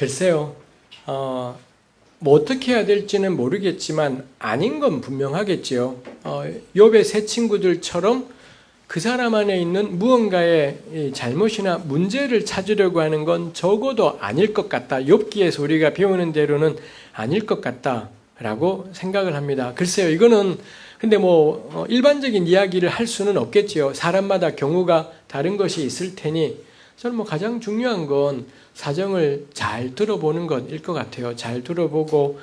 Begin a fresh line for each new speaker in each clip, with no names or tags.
글쎄요. 어, 뭐 어떻게 해야 될지는 모르겠지만 아닌 건 분명하겠지요. 어, 욥의 세 친구들처럼 그 사람 안에 있는 무언가의 잘못이나 문제를 찾으려고 하는 건 적어도 아닐 것 같다. 욥기에서 우리가 배우는 대로는 아닐 것 같다라고 생각을 합니다. 글쎄요. 이거는 근데 뭐 어, 일반적인 이야기를 할 수는 없겠지요. 사람마다 경우가 다른 것이 있을 테니 저는 뭐 가장 중요한 건 사정을 잘 들어보는 것일 것 같아요. 잘 들어보고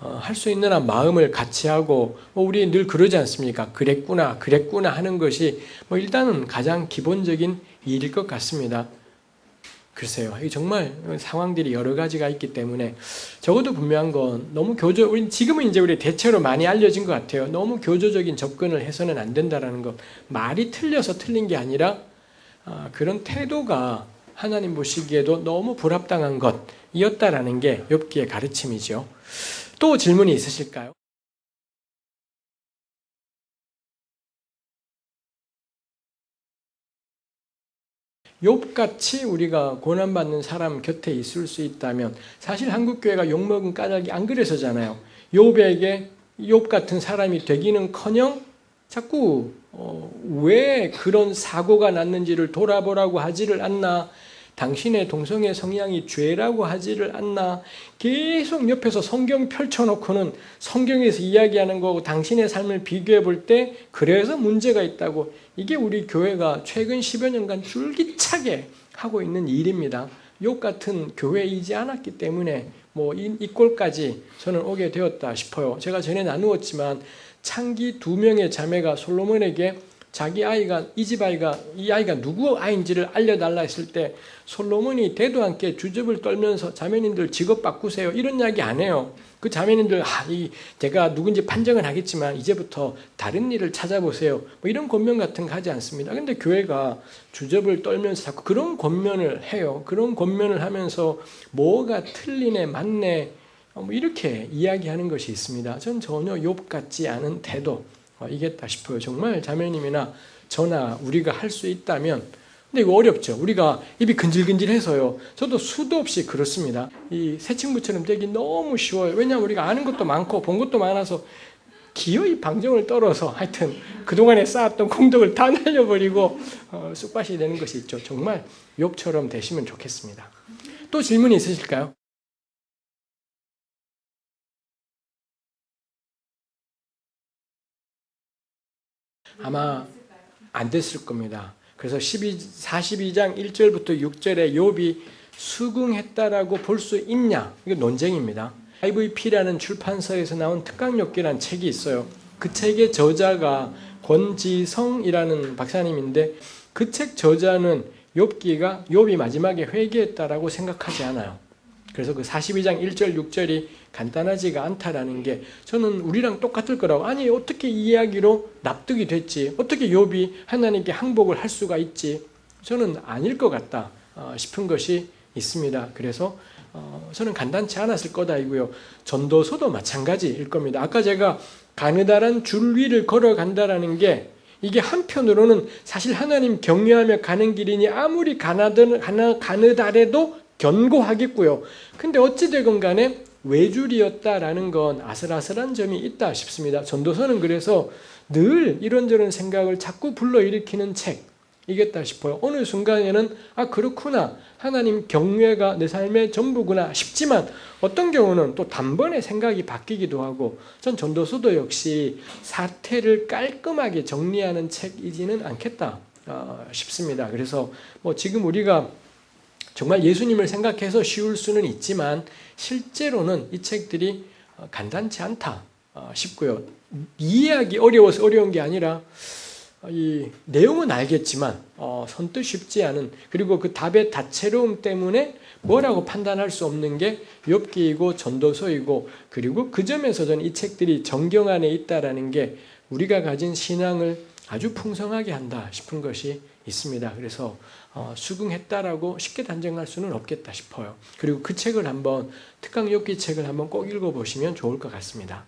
어, 할 수 있는 한 마음을 같이 하고 뭐 우리 늘 그러지 않습니까? 그랬구나, 그랬구나 하는 것이 뭐 일단은 가장 기본적인 일일 것 같습니다. 글쎄요, 정말 상황들이 여러 가지가 있기 때문에 적어도 분명한 건 너무 교조, 우리 지금은 이제 우리 대체로 많이 알려진 것 같아요. 너무 교조적인 접근을 해서는 안 된다라는 것. 말이 틀려서 틀린 게 아니라 아, 그런 태도가 하나님 보시기에도 너무 불합당한 것이었다라는 게 욥기의 가르침이죠. 또 질문이 있으실까요? 욥같이 우리가 고난받는 사람 곁에 있을 수 있다면 사실 한국교회가 욕먹은 까닭이 안 그래서잖아요. 욥에게 욥 같은 사람이 되기는커녕 자꾸 어, 왜 그런 사고가 났는지를 돌아보라고 하지를 않나 당신의 동성애 성향이 죄라고 하지를 않나 계속 옆에서 성경 펼쳐놓고는 성경에서 이야기하는 거고 당신의 삶을 비교해 볼 때 그래서 문제가 있다고 이게 우리 교회가 최근 10여 년간 줄기차게 하고 있는 일입니다. 욕 같은 교회이지 않았기 때문에 뭐 이 이 꼴까지 저는 오게 되었다 싶어요. 제가 전에 나누었지만 창기 두 명의 자매가 솔로몬에게 자기 아이가 이 집 아이가 이 아이가 누구 아이인지를 알려달라 했을 때 솔로몬이 대도 않게 주접을 떨면서 자매님들 직업 바꾸세요 이런 이야기 안 해요. 그 자매님들 아, 이 제가 누군지 판정은 하겠지만 이제부터 다른 일을 찾아보세요. 뭐 이런 권면 같은 거 하지 않습니다. 근데 교회가 주접을 떨면서 자꾸 그런 권면을 해요. 그런 권면을 하면서 뭐가 틀리네 맞네 어, 뭐 이렇게 이야기하는 것이 있습니다. 전 전혀 욥 같지 않은 태도 어, 이겠다 싶어요. 정말 자매님이나 저나 우리가 할 수 있다면 근데 이거 어렵죠. 우리가 입이 근질근질해서요. 저도 수도 없이 그렇습니다. 이 새 친구처럼 되기 너무 쉬워요. 왜냐하면 우리가 아는 것도 많고 본 것도 많아서 기어이 방정을 떨어서 하여튼 그동안에 쌓았던 공덕을 다 날려버리고 어, 쑥밭이 되는 것이 있죠. 정말 욕처럼 되시면 좋겠습니다. 또 질문이 있으실까요? 아마 안 됐을 겁니다. 그래서 12, 42장 1절부터 6절에 욥이 수긍했다라고 볼 수 있냐? 이거 논쟁입니다. IVP라는 출판사에서 나온 특강욕기라는 책이 있어요. 그 책의 저자가 권지성이라는 박사님인데 그 책 저자는 욥기가 욥이 마지막에 회개했다라고 생각하지 않아요. 그래서 그 42장 1절 6절이 간단하지가 않다라는 게 저는 우리랑 똑같을 거라고 아니 어떻게 이 이야기로 납득이 됐지 어떻게 욥이 하나님께 항복을 할 수가 있지 저는 아닐 것 같다 어, 싶은 것이 있습니다. 그래서 어, 저는 간단치 않았을 거다이고요. 전도서도 마찬가지일 겁니다. 아까 제가 가느다란 줄 위를 걸어간다라는 게 이게 한편으로는 사실 하나님 경외하며 가는 길이니 아무리 가느다래도 견고하겠고요. 근데 어찌되건 간에 외줄이었다라는 건 아슬아슬한 점이 있다 싶습니다. 전도서는 그래서 늘 이런저런 생각을 자꾸 불러일으키는 책 이겠다 싶어요. 어느 순간에는 아 그렇구나 하나님 경외가 내 삶의 전부구나 싶지만 어떤 경우는 또 단번에 생각이 바뀌기도 하고 전 전도서도 역시 사태를 깔끔하게 정리하는 책이지는 않겠다 어, 싶습니다. 그래서 뭐 지금 우리가 정말 예수님을 생각해서 쉬울 수는 있지만 실제로는 이 책들이 어, 간단치 않다 어, 싶고요. 이해하기 어려워서 어려운 게 아니라 어, 이 내용은 알겠지만 어, 선뜻 쉽지 않은 그리고 그 답의 다채로움 때문에 뭐라고 판단할 수 없는 게 욥기이고 전도서이고 그리고 그 점에서 저는 이 책들이 정경 안에 있다라는 게 우리가 가진 신앙을 아주 풍성하게 한다 싶은 것이 있습니다. 그래서 어, 수긍했다라고 쉽게 단정할 수는 없겠다 싶어요. 그리고 그 책을 한번 특강 욥기 책을 한번 꼭 읽어보시면 좋을 것 같습니다.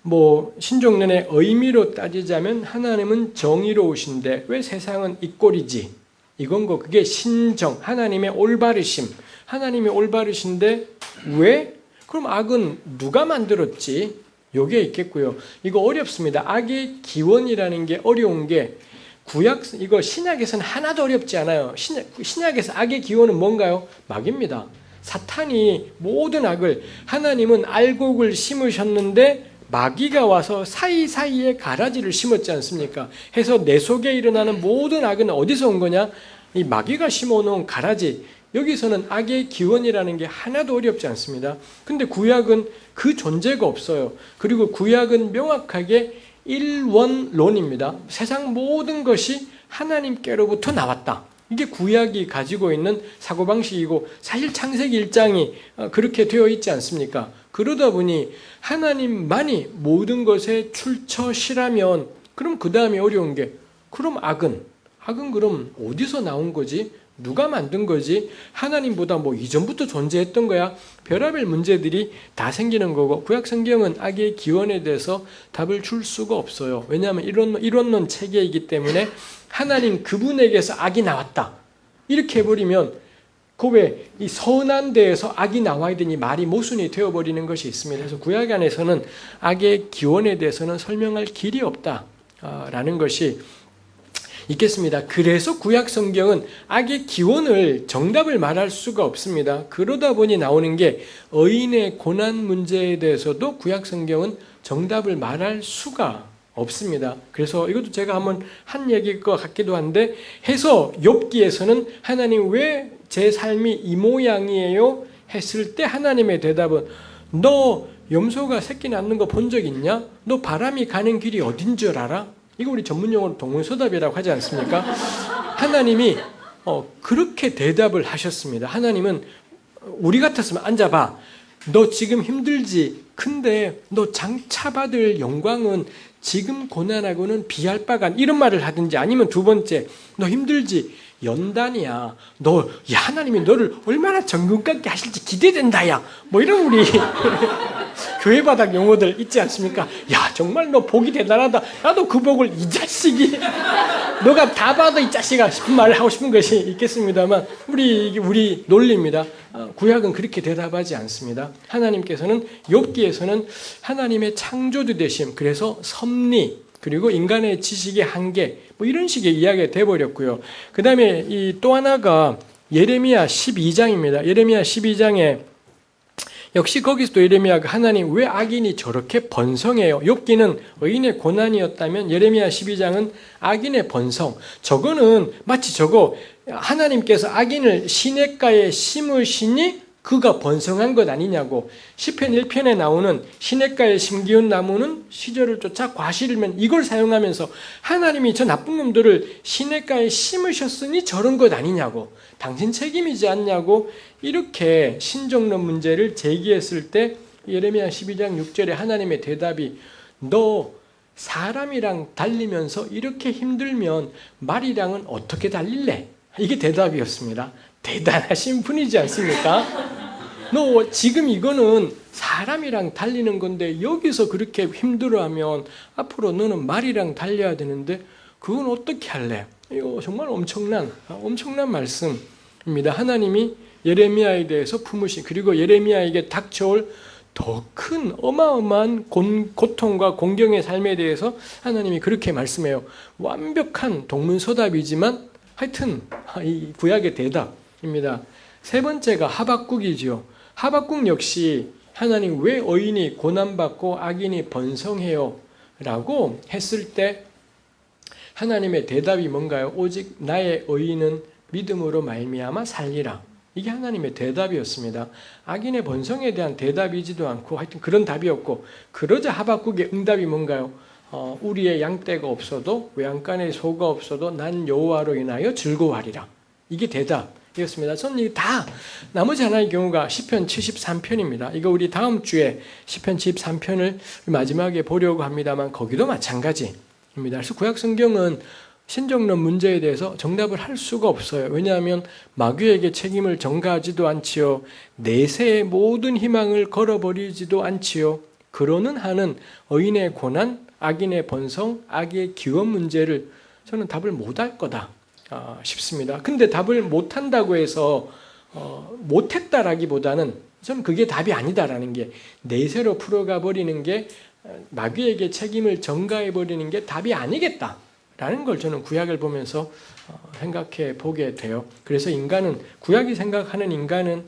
뭐 신종론의 의미로 따지자면 하나님은 정의로우신데 왜 세상은 이 꼴이지? 이건 거 그게 신정 하나님의 올바르심 하나님이 올바르신데 왜? 그럼 악은 누가 만들었지? 요게 있겠고요. 이거 어렵습니다. 악의 기원이라는 게 어려운 게 구약 이거 신약에서는 하나도 어렵지 않아요. 신약, 신약에서 악의 기원은 뭔가요? 막입니다. 사탄이 모든 악을 하나님은 알곡을 심으셨는데 마귀가 와서 사이사이에 가라지를 심었지 않습니까? 해서 내 속에 일어나는 모든 악은 어디서 온 거냐? 이 마귀가 심어놓은 가라지 여기서는 악의 기원이라는 게 하나도 어렵지 않습니다. 근데 구약은 그 존재가 없어요. 그리고 구약은 명확하게 일원론입니다. 세상 모든 것이 하나님께로부터 나왔다. 이게 구약이 가지고 있는 사고방식이고 사실 창세기 1장이 어, 그렇게 되어 있지 않습니까? 그러다 보니 하나님만이 모든 것에 출처시라면 그럼 그 다음에 어려운 게 그럼 악은 악은 그럼 어디서 나온 거지? 누가 만든 거지? 하나님보다 뭐 이전부터 존재했던 거야? 별하별 문제들이 다 생기는 거고 구약 성경은 악의 기원에 대해서 답을 줄 수가 없어요. 왜냐하면 이론, 이론론 체계이기 때문에 하나님 그분에게서 악이 나왔다. 이렇게 해버리면 그왜이 선한 데에서 악이 나와야 되니 말이 모순이 되어버리는 것이 있습니다. 그래서 구약 안에서는 악의 기원에 대해서는 설명할 길이 없다라는 것이 있겠습니다. 그래서 구약 성경은 악의 기원을 정답을 말할 수가 없습니다. 그러다 보니 나오는 게 의인의 고난 문제에 대해서도 구약 성경은 정답을 말할 수가 없습니다. 그래서 이것도 제가 한번 한 얘기일 것 같기도 한데 해서 욥기에서는 하나님 왜 제 삶이 이 모양이에요? 했을 때 하나님의 대답은 너 염소가 새끼 낳는 거 본 적 있냐? 너 바람이 가는 길이 어딘 줄 알아? 이거 우리 전문용어로 동문서답이라고 하지 않습니까? 하나님이 어, 그렇게 대답을 하셨습니다. 하나님은 우리 같았으면 앉아봐. 너 지금 힘들지? 근데 너 장차 받을 영광은 지금 고난하고는 비할 바가 이런 말을 하든지 아니면 두 번째 너 힘들지? 연단이야. 너, 야, 하나님이 너를 얼마나 정금같게 하실지 기대된다, 야. 뭐 이런 우리 교회 바닥 용어들 있지 않습니까? 야, 정말 너 복이 대단하다. 나도 그 복을 이 자식이, 너가 다 받아, 이 자식아. 싶은 말을 하고 싶은 것이 있겠습니다만, 우리, 우리 논리입니다. 어, 구약은 그렇게 대답하지 않습니다. 하나님께서는, 욥기에서는 하나님의 창조주 되심, 그래서 섭리, 그리고 인간의 지식의 한계, 뭐 이런 식의 이야기가 돼버렸고요. 그 다음에 이 또 하나가 예레미야 12장입니다. 예레미야 12장에 역시 거기서도 예레미야가 하나님 왜 악인이 저렇게 번성해요? 욥기는 의인의 고난이었다면 예레미야 12장은 악인의 번성. 저거는 마치 저거 하나님께서 악인을 시냇가에 심으시니 그가 번성한 것 아니냐고 시편 1편에 나오는 시냇가에 심기운 나무는 시절을 쫓아 과실면 이걸 사용하면서 하나님이 저 나쁜 놈들을 시냇가에 심으셨으니 저런 것 아니냐고 당신 책임이지 않냐고 이렇게 신정론 문제를 제기했을 때 예레미야 12장 6절에 하나님의 대답이 너 사람이랑 달리면서 이렇게 힘들면 말이랑은 어떻게 달릴래? 이게 대답이었습니다. 대단하신 분이지 않습니까? 너 지금 이거는 사람이랑 달리는 건데 여기서 그렇게 힘들어하면 앞으로 너는 말이랑 달려야 되는데 그건 어떻게 할래? 이거 정말 엄청난 엄청난 말씀입니다. 하나님이 예레미야에 대해서 품으신 그리고 예레미야에게 닥쳐올 더 큰 어마어마한 고통과 공경의 삶에 대해서 하나님이 그렇게 말씀해요. 완벽한 동문서답이지만 하여튼 이 구약의 대답 입니다. 세 번째가 하박국이지요. 하박국 역시 하나님 왜 의인이 고난받고 악인이 번성해요? 라고 했을 때 하나님의 대답이 뭔가요? 오직 나의 의인은 믿음으로 말미암아 살리라. 이게 하나님의 대답이었습니다. 악인의 번성에 대한 대답이지도 않고 하여튼 그런 답이었고 그러자 하박국의 응답이 뭔가요? 어, 우리의 양떼가 없어도 외양간에 소가 없어도 난 여호와로 인하여 즐거워하리라. 이게 대답. 이었습니다. 저는 다 나머지 하나의 경우가 시편 73편입니다. 이거 우리 다음 주에 시편 73편을 마지막에 보려고 합니다만 거기도 마찬가지입니다. 그래서 구약 성경은 신정론 문제에 대해서 정답을 할 수가 없어요. 왜냐하면 마귀에게 책임을 전가하지도 않지요. 내세의 모든 희망을 걸어버리지도 않지요. 그러는 한은 의인의 고난, 악인의 번성, 악의 기원 문제를 저는 답을 못 할 거다 아, 싶습니다. 근데 답을 못한다고 해서 어, 못했다라기보다는 저는 그게 답이 아니다라는 게 내세로 풀어가 버리는 게 어, 마귀에게 책임을 전가해 버리는 게 답이 아니겠다라는 걸 저는 구약을 보면서 어, 생각해 보게 돼요. 그래서 인간은 구약이 생각하는 인간은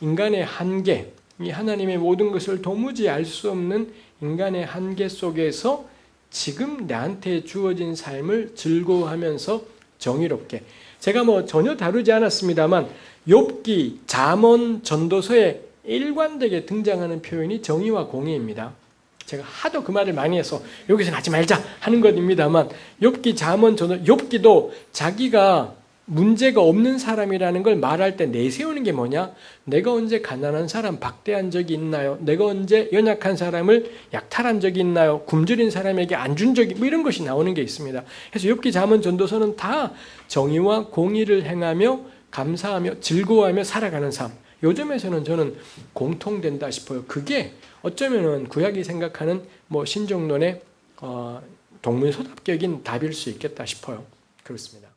인간의 한계, 이 하나님의 모든 것을 도무지 알 수 없는 인간의 한계 속에서 지금 나한테 주어진 삶을 즐거워하면서 정의롭게 제가 뭐 전혀 다루지 않았습니다만 욥기, 잠언, 전도서에 일관되게 등장하는 표현이 정의와 공의입니다. 제가 하도 그 말을 많이 해서 여기서는 하지 말자 하는 것입니다만 욥기, 잠언, 전도 욥기도 자기가 문제가 없는 사람이라는 걸 말할 때 내세우는 게 뭐냐? 내가 언제 가난한 사람 박대한 적이 있나요? 내가 언제 연약한 사람을 약탈한 적이 있나요? 굶주린 사람에게 안 준 적이 뭐 이런 것이 나오는 게 있습니다. 그래서 욥기 잠언 전도서는 다 정의와 공의를 행하며 감사하며 즐거워하며 살아가는 삶. 요즘에서는 저는 공통된다 싶어요. 그게 어쩌면은 구약이 생각하는 뭐 신종론의 어, 동문서답격인 답일 수 있겠다 싶어요. 그렇습니다.